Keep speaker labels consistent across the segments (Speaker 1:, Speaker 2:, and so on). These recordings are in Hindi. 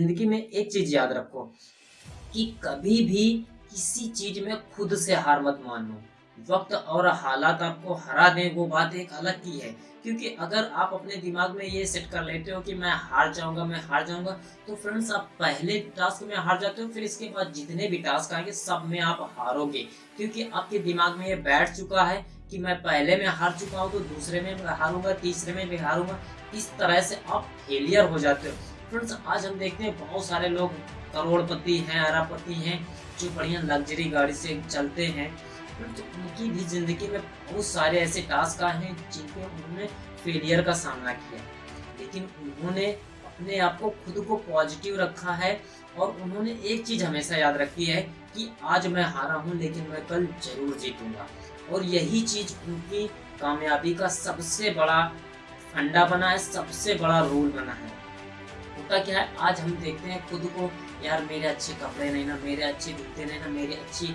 Speaker 1: ज़िंदगी में एक चीज़ याद रखो कि कभी भी किसी चीज़ में खुद से हार मत मानो। वक्त और हालात आपको हरा दें, वो बात एक अलग की है। क्योंकि अगर आप अपने दिमाग में ये सेट कर लेते हो कि मैं हार जाऊँगा, मैं हार जाऊँगा तो फ्रेंड्स आप पहले टास्क में हार जाते हो, फिर इसके बाद जितने भी टास्क आएँगे, सब में आप हारोगे। क्योंकि आपके दिमाग में ये बैठ चुका है कि मैं पहले में हार चुका हूँ तो दूसरे में हारूँगा, तीसरे में भी हारूँगा। इस तरह से आप फेलियर हो जाते हो। फ्रेंड्स आज हम देखते हैं बहुत सारे लोग करोड़पति हैं अरापति हैं, जो बढ़िया लग्जरी गाड़ी से चलते हैं। तो उनकी भी ज़िंदगी में बहुत सारे ऐसे टास्क आए हैं जिनपे उन्होंने फेलियर का सामना किया लेकिन उन्होंने अपने आप को खुद को पॉजिटिव रखा है और उन्होंने एक चीज़ हमेशा याद रखी है कि आज मैं हारा हूँ, लेकिन मैं कल ज़रूर जीतूँगा। और यही चीज़ उनकी कामयाबी का सबसे बड़ा फंडा बना है, सबसे बड़ा रोल बना है। होता क्या है आज हम देखते हैं खुद को, यार मेरे अच्छे कपड़े नहीं ना, मेरे अच्छे जूते नहीं ना, मेरी अच्छी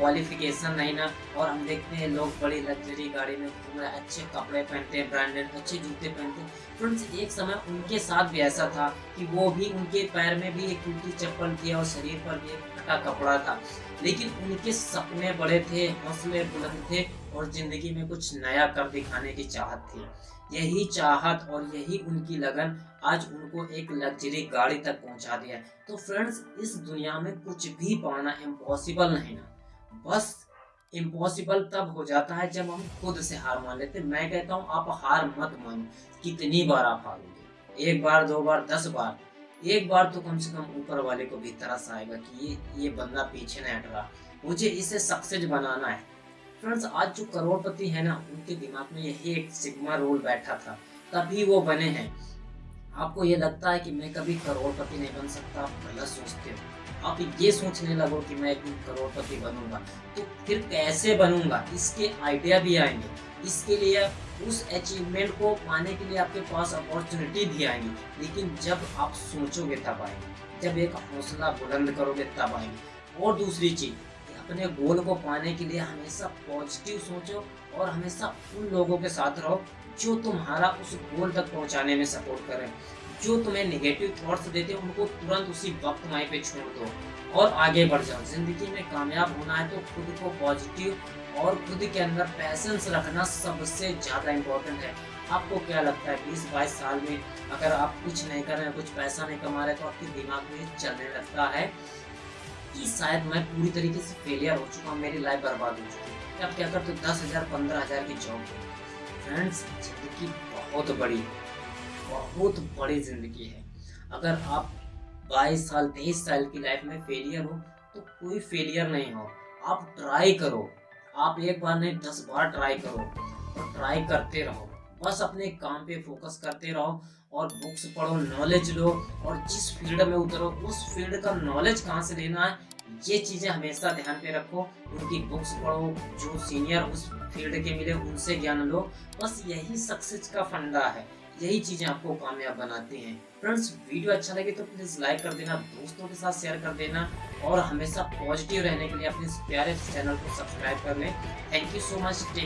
Speaker 1: क्वालिफिकेशन नहीं ना, और हम देखते हैं लोग बड़ी लग्जरी गाड़ी में घूम रहे अच्छे कपड़े पहनते हैं ब्रांडेड अच्छे जूते पहनते हैं। फ्रेंड्स एक समय उनके साथ भी ऐसा था कि वो भी उनके पैर में भी एक टूटी चप्पल थी और शरीर पर भी एक फटा कपड़ा था। लेकिन उनके सपने बड़े थे, हौसले बुलंद थे और ज़िंदगी में कुछ नया कर दिखाने की चाहत थी। यही चाहत और यही उनकी लगन आज उनको एक लग्जरी गाड़ी तक पहुँचा दिया। तो फ्रेंड्स इस दुनिया में कुछ भी पाना इम्पॉसिबल नहीं ना। बस इम्पॉसिबल तब हो जाता है जब हम खुद से हार मान लेते मैं कहता हूँ, आप हार मत मानो। कितनी बार आप हारोगे? एक बार, दो बार, दस बार? एक बार तो कम से कम ऊपर वाले को भी तरस आएगा कि ये ये बंदा पीछे नहीं हट रहा। मुझे इसे सक्सेस बनाना है। फ्रेंड्स आज जो करोड़पति है ना, उनके दिमाग में यही एक सिग्मा रोल बैठा था। तभी वो बने हैं। आपको ये लगता है कि मैं कभी करोड़पति नहीं बन सकता? गलत सोचते हो। आप ये सोचने लगो कि मैं एक करोड़पति बनूँगा। तो फिर कैसे बनूँगा? इसके आइडिया भी आएँगे। इसके लिए उस अचीवमेंट को पाने के लिए आपके पास अपॉर्चुनिटी भी आएँगी। लेकिन जब आप सोचोगे तब आएँगे। जब एक हौसला बुलंद करोगे तब आएँगे। और दूसरी चीज़ अपने गोल को पाने के लिए हमेशा पॉजिटिव सोचो और हमेशा उन लोगों के साथ रहो जो तुम्हारा उस गोल तक पहुँचाने में सपोर्ट करें जो तुम्हें नेगेटिव थॉट्स देते हैं, उनको तुरंत उसी वक्त वहीं पे छोड़ दो और आगे बढ़ जाओ। ज़िंदगी में कामयाब होना है तो खुद को पॉजिटिव और खुद के अंदर पैसेंस रखना सबसे ज़्यादा इम्पोर्टेंट है। आपको क्या लगता है बीस बाईस साल में अगर आप कुछ नहीं कर रहे हैं, कुछ पैसा नहीं कमा रहे तो आपके दिमाग में चलने लगता है कि शायद मैं पूरी तरीके से फेलियर हो चुका हूँ, मेरी लाइफ बर्बाद हो चुकी है। अब क्या करते दस हज़ार, पंद्रह हज़ार की जॉब फ्रेंड्स ज़िंदगी बहुत बड़ी है। बहुत बड़ी ज़िंदगी है। अगर आप बाईस साल, तेईस साल की लाइफ में फेलियर हो तो कोई फेलियर नहीं हो। आप ट्राई करो। आप एक बार नहीं, दस बार ट्राई करो। और ट्राई करते रहो। बस अपने काम पे फोकस करते रहो और बुक्स पढ़ो नॉलेज लो और जिस फ़ील्ड में उतरो, उस फ़ील्ड का नॉलेज कहाँ से लेना है, ये चीज़ें हमेशा ध्यान पे रखो। उनकी बुक्स पढ़ो, जो सीनियर उस फ़ील्ड के मिले, उनसे ज्ञान लो। बस यही सक्सेस का फंडा है। यही चीज़ें आपको कामयाब बनाती हैं। फ्रेंड्स वीडियो अच्छा लगे तो प्लीज़ लाइक कर देना, दोस्तों के साथ शेयर कर देना और हमेशा पॉजिटिव रहने के लिए अपने प्यारे चैनल को सब्सक्राइब कर लें। Thank you so much